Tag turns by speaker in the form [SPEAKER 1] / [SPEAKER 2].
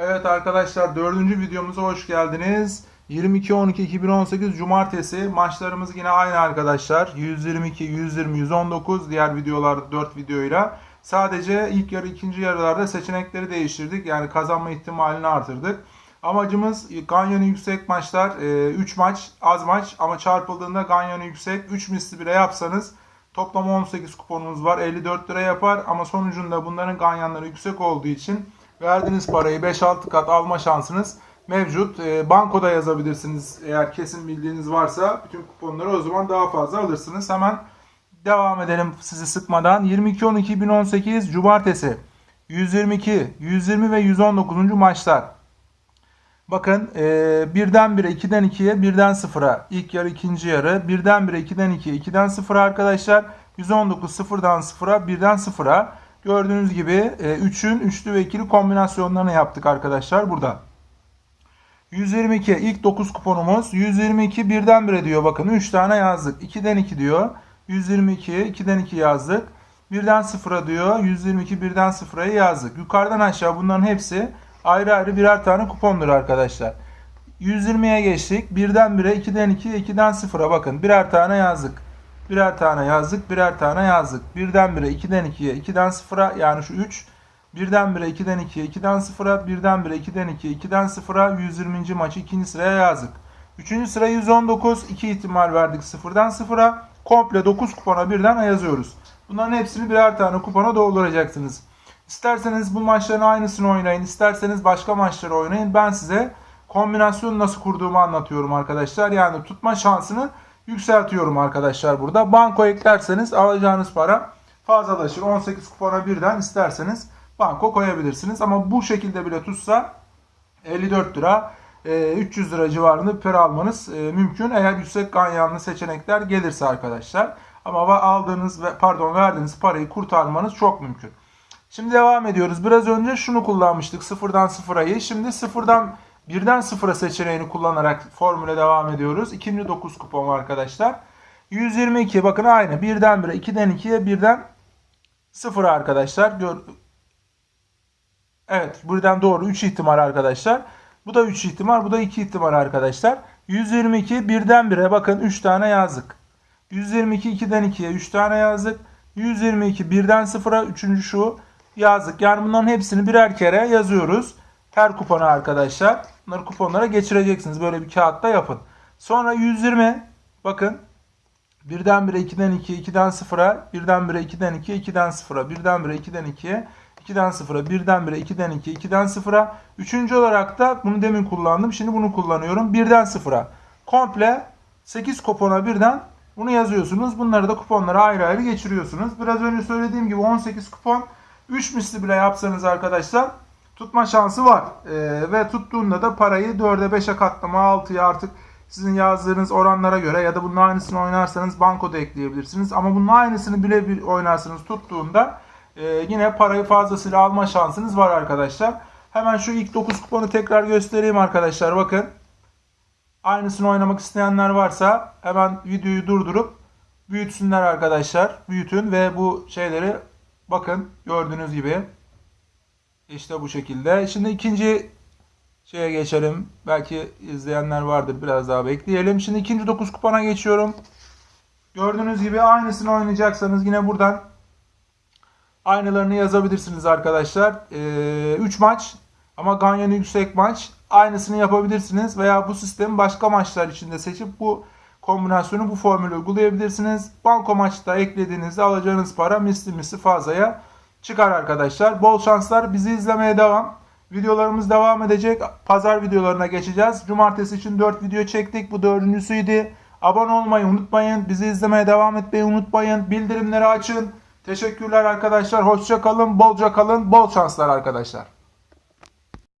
[SPEAKER 1] Evet arkadaşlar dördüncü videomuza hoş geldiniz. 22-12-2018 Cumartesi maçlarımız yine aynı arkadaşlar. 122, 120, 119 diğer videolarda 4 videoyla. Sadece ilk yarı ikinci yarılarda seçenekleri değiştirdik. Yani kazanma ihtimalini artırdık. Amacımız ganyanı yüksek maçlar. 3 maç az maç ama çarpıldığında ganyanı yüksek. 3 misli bile yapsanız toplam 18 kuponunuz var. 54 lira yapar ama sonucunda bunların ganyanları yüksek olduğu için verdiğiniz parayı 5-6 kat alma şansınız mevcut. E, bankoda yazabilirsiniz eğer kesin bildiğiniz varsa bütün kuponları o zaman daha fazla alırsınız. Hemen devam edelim sizi sıkmadan. 22-12-2018 Cumartesi 122, 120 ve 119. maçlar. Bakın e, birden bire, 2'den 2'ye, birden 0'a. İlk yarı, ikinci yarı. Birden bire, 2'den 2'ye, 2'den 0'a arkadaşlar. 119 0'dan 0'a, 1'den 0'a. Gördüğünüz gibi 3'ün üçlü ve ikili kombinasyonlarını yaptık arkadaşlar burada. 122 ilk 9 kuponumuz. 122 birden bire diyor bakın 3 tane yazdık. 2'den 2 diyor. 122 2'den 2 yazdık. Birden 0'a diyor. 122 birden 0'a yazdık. Yukarıdan aşağı bunların hepsi ayrı ayrı birer tane kupondur arkadaşlar. 120'ye geçtik. Birden 1'e, 2'den 2'ye, 2'den 0'a bakın. Birer tane yazdık. Birer tane yazdık, birer tane yazdık. Birden 1'e, 2'den 2'ye, 2'den 0'a yani şu 3. Birden 1'e, 2'den 2'ye, 2'den 0'a, birden 1'e, 2'den 2'ye, 2'den 0'a 120. maçı ikinci sıraya yazdık. Üçüncü sıra 119. 2 ihtimal verdik 0'dan 0'a. Komple 9 kupona birden yazıyoruz. Bunların hepsini birer tane kupona dolduracaksınız. İsterseniz bu maçların aynısını oynayın. isterseniz başka maçları oynayın. Ben size kombinasyonu nasıl kurduğumu anlatıyorum arkadaşlar. Yani tutma şansını yükseltiyorum arkadaşlar burada. Banko eklerseniz alacağınız para fazlalaşır. 18 kupona birden isterseniz banko koyabilirsiniz. Ama bu şekilde bile tutsa 54 lira 300 lira civarında para almanız e, mümkün. Eğer yüksek ganyanlı seçenekler gelirse arkadaşlar. Ama aldığınız ve pardon verdiğiniz parayı kurtarmanız çok mümkün. Şimdi devam ediyoruz. Biraz önce şunu kullanmıştık. Sıfırdan sıfırayı. Şimdi sıfırdan birden sıfıra seçeneğini kullanarak formüle devam ediyoruz. İkinci 9 kupon arkadaşlar. 122 bakın aynı. Birden 1'e, 2'den 2'ye, birden 0'a arkadaşlar. Gör... Evet buradan doğru 3 ihtimal arkadaşlar. Bu da 3 ihtimal, bu da 2 ihtimal arkadaşlar. 122 birden 1'e bakın 3 tane yazdık. 122 2'den 2'ye 3 tane yazdık. 122 birden 0'a 3. şu yazdık. Yani bunların hepsini birer kere yazıyoruz. Her kupona arkadaşlar. Bunları kuponlara geçireceksiniz. Böyle bir kağıtta yapın. Sonra 120 bakın birden 1'e 2'den 2'ye 2'den 0'a birden 1'e 2'den 2'ye 2'den 0'a birden 1'e 2'den 2'ye 2'den 0'a birden 1'e 2'den 2'ye 2'den 0'a üçüncü olarak da bunu demin kullandım. Şimdi bunu kullanıyorum. Birden 0'a komple 8 kupona birden bunu yazıyorsunuz. Bunları da kuponlara ayrı ayrı geçiriyorsunuz. Biraz önce söylediğim gibi 18 kupon 3 misli bile yapsanız arkadaşlar tutma şansı var. Ee, ve tuttuğunda da parayı 4'e 5'e katlama 6'ya artık sizin yazdığınız oranlara göre ya da bunun aynısını oynarsanız bankoda ekleyebilirsiniz. Ama bunun aynısını bile oynarsanız tuttuğunda e, yine parayı fazlasıyla alma şansınız var arkadaşlar. Hemen şu ilk 9 kuponu tekrar göstereyim arkadaşlar. Bakın. Aynısını oynamak isteyenler varsa hemen videoyu durdurup büyütsünler arkadaşlar. Büyütün ve bu şeyleri bakın gördüğünüz gibi işte bu şekilde. Şimdi ikinci şeye geçelim. Belki izleyenler vardır. Biraz daha bekleyelim. Şimdi ikinci 9 kupona geçiyorum. Gördüğünüz gibi aynısını oynayacaksanız yine buradan aynılarını yazabilirsiniz arkadaşlar. 3 ee, maç ama Ganyan'ı yüksek maç. Aynısını yapabilirsiniz veya bu sistemi başka maçlar içinde seçip bu kombinasyonu bu formülü uygulayabilirsiniz. Banko maçta eklediğinizde alacağınız para misli misli fazlaya çıkar arkadaşlar. Bol şanslar. Bizi izlemeye devam. Videolarımız devam edecek. Pazar videolarına geçeceğiz. Cumartesi için 4 video çektik. Bu dördüncüsüydü. Abone olmayı unutmayın. Bizi izlemeye devam etmeyi unutmayın. Bildirimleri açın. Teşekkürler arkadaşlar. Hoşça kalın. Bolca kalın. Bol şanslar arkadaşlar.